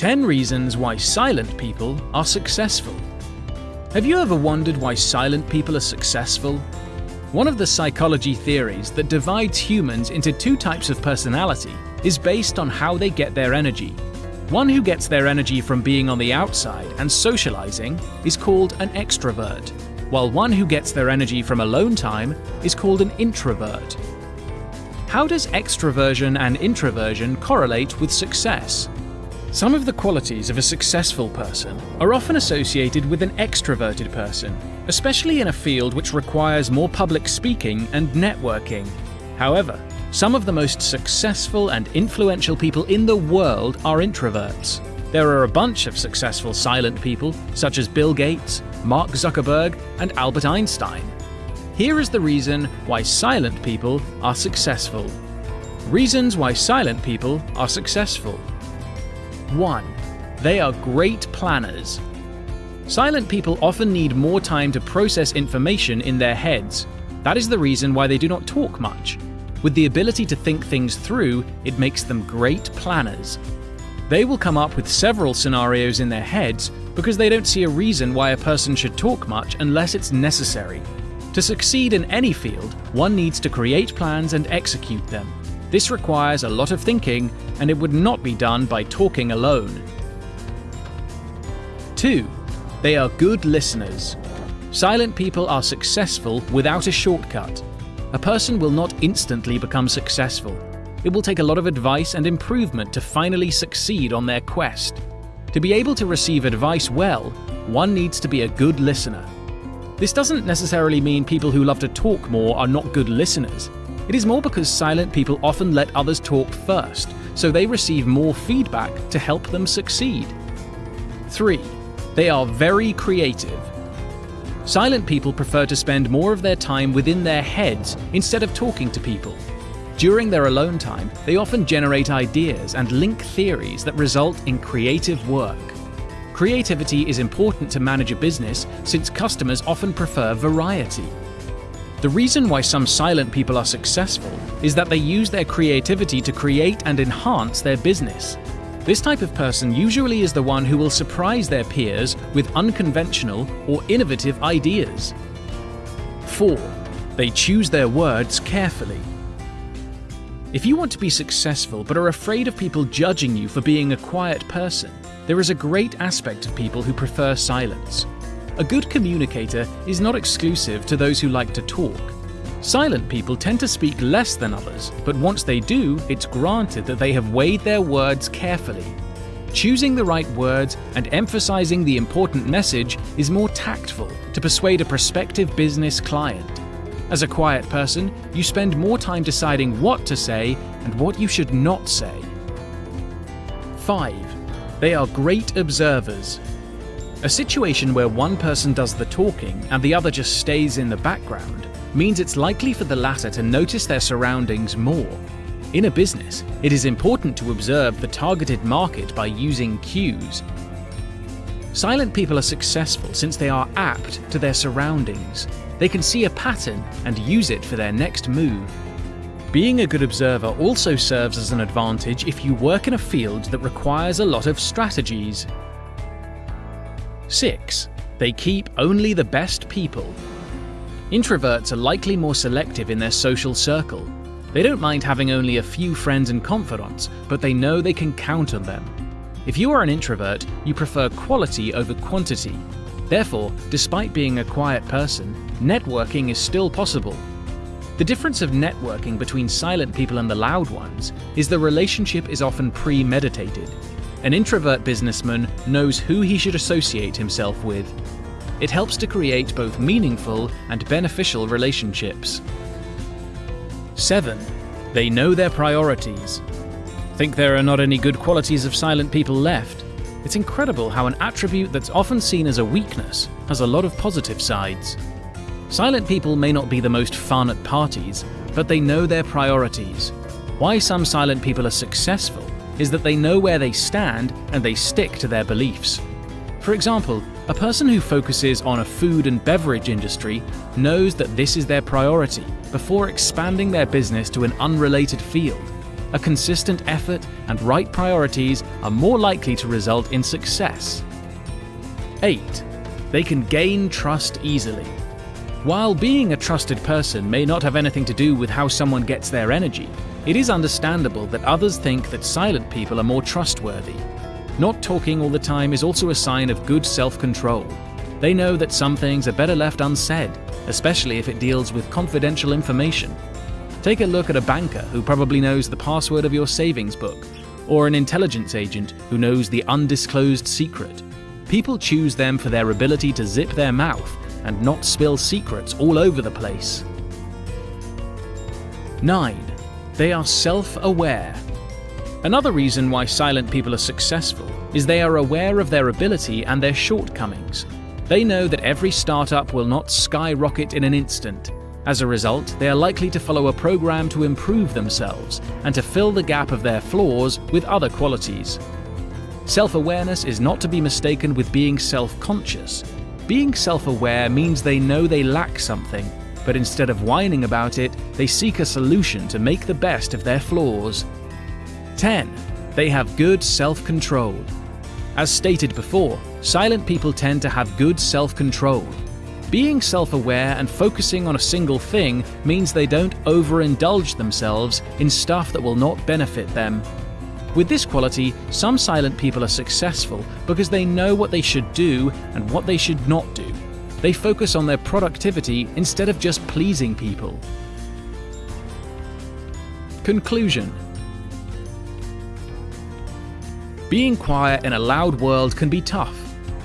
10 reasons why silent people are successful. Have you ever wondered why silent people are successful? One of the psychology theories that divides humans into two types of personality is based on how they get their energy. One who gets their energy from being on the outside and socializing is called an extrovert, while one who gets their energy from alone time is called an introvert. How does extroversion and introversion correlate with success? Some of the qualities of a successful person are often associated with an extroverted person, especially in a field which requires more public speaking and networking. However, some of the most successful and influential people in the world are introverts. There are a bunch of successful silent people, such as Bill Gates, Mark Zuckerberg, and Albert Einstein. Here is the reason why silent people are successful. Reasons why silent people are successful. 1. They are great planners. Silent people often need more time to process information in their heads. That is the reason why they do not talk much. With the ability to think things through, it makes them great planners. They will come up with several scenarios in their heads because they don't see a reason why a person should talk much unless it's necessary. To succeed in any field, one needs to create plans and execute them. This requires a lot of thinking, and it would not be done by talking alone. 2. They are good listeners. Silent people are successful without a shortcut. A person will not instantly become successful. It will take a lot of advice and improvement to finally succeed on their quest. To be able to receive advice well, one needs to be a good listener. This doesn't necessarily mean people who love to talk more are not good listeners. It is more because silent people often let others talk first, so they receive more feedback to help them succeed. 3. They are very creative. Silent people prefer to spend more of their time within their heads instead of talking to people. During their alone time, they often generate ideas and link theories that result in creative work. Creativity is important to manage a business since customers often prefer variety. The reason why some silent people are successful is that they use their creativity to create and enhance their business. This type of person usually is the one who will surprise their peers with unconventional or innovative ideas. 4. They choose their words carefully. If you want to be successful but are afraid of people judging you for being a quiet person, there is a great aspect of people who prefer silence. A good communicator is not exclusive to those who like to talk. Silent people tend to speak less than others, but once they do, it's granted that they have weighed their words carefully. Choosing the right words and emphasizing the important message is more tactful to persuade a prospective business client. As a quiet person, you spend more time deciding what to say and what you should not say. 5. They are great observers. A situation where one person does the talking and the other just stays in the background means it's likely for the latter to notice their surroundings more. In a business, it is important to observe the targeted market by using cues. Silent people are successful since they are apt to their surroundings. They can see a pattern and use it for their next move. Being a good observer also serves as an advantage if you work in a field that requires a lot of strategies 6. They keep only the best people. Introverts are likely more selective in their social circle. They don't mind having only a few friends and confidants, but they know they can count on them. If you are an introvert, you prefer quality over quantity. Therefore, despite being a quiet person, networking is still possible. The difference of networking between silent people and the loud ones is the relationship is often premeditated. An introvert businessman knows who he should associate himself with. It helps to create both meaningful and beneficial relationships. 7. They know their priorities. Think there are not any good qualities of silent people left? It's incredible how an attribute that's often seen as a weakness has a lot of positive sides. Silent people may not be the most fun at parties, but they know their priorities. Why some silent people are successful is that they know where they stand and they stick to their beliefs. For example, a person who focuses on a food and beverage industry knows that this is their priority before expanding their business to an unrelated field. a consistent effort, and right priorities are more likely to result in success. 8. They can gain trust easily. While being a trusted person may not have anything to do with how someone gets their energy, it is understandable that others think that silent people are more trustworthy. Not talking all the time is also a sign of good self control. They know that some things are better left unsaid, especially if it deals with confidential information. Take a look at a banker who probably knows the password of your savings book, or an intelligence agent who knows the undisclosed secret. People choose them for their ability to zip their mouth and not spill secrets all over the place. 9. They are self aware. Another reason why silent people are successful is they are aware of their ability and their shortcomings. They know that every startup will not skyrocket in an instant. As a result, they are likely to follow a program to improve themselves and to fill the gap of their flaws with other qualities. Self awareness is not to be mistaken with being self conscious. Being self aware means they know they lack something, but instead of whining about it, they seek a solution to make the best of their flaws. 10. They have good self control. As stated before, silent people tend to have good self control. Being self aware and focusing on a single thing means they don't overindulge themselves in stuff that will not benefit them. With this quality, some silent people are successful because they know what they should do and what they should not do. They focus on their productivity instead of just pleasing people. Conclusion Being quiet in a loud world can be tough,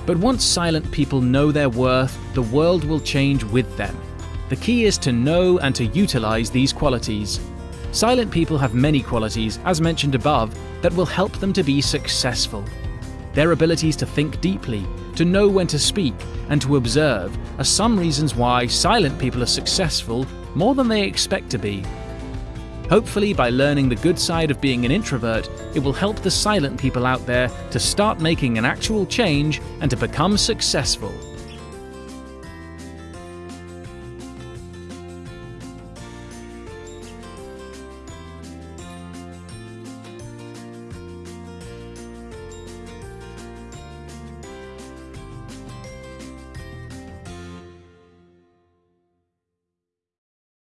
but once silent people know their worth, the world will change with them. The key is to know and to utilize these qualities. Silent people have many qualities, as mentioned above, that will help them to be successful. Their abilities to think deeply, to know when to speak, and to observe are some reasons why silent people are successful more than they expect to be. Hopefully, by learning the good side of being an introvert, it will help the silent people out there to start making an actual change and to become successful.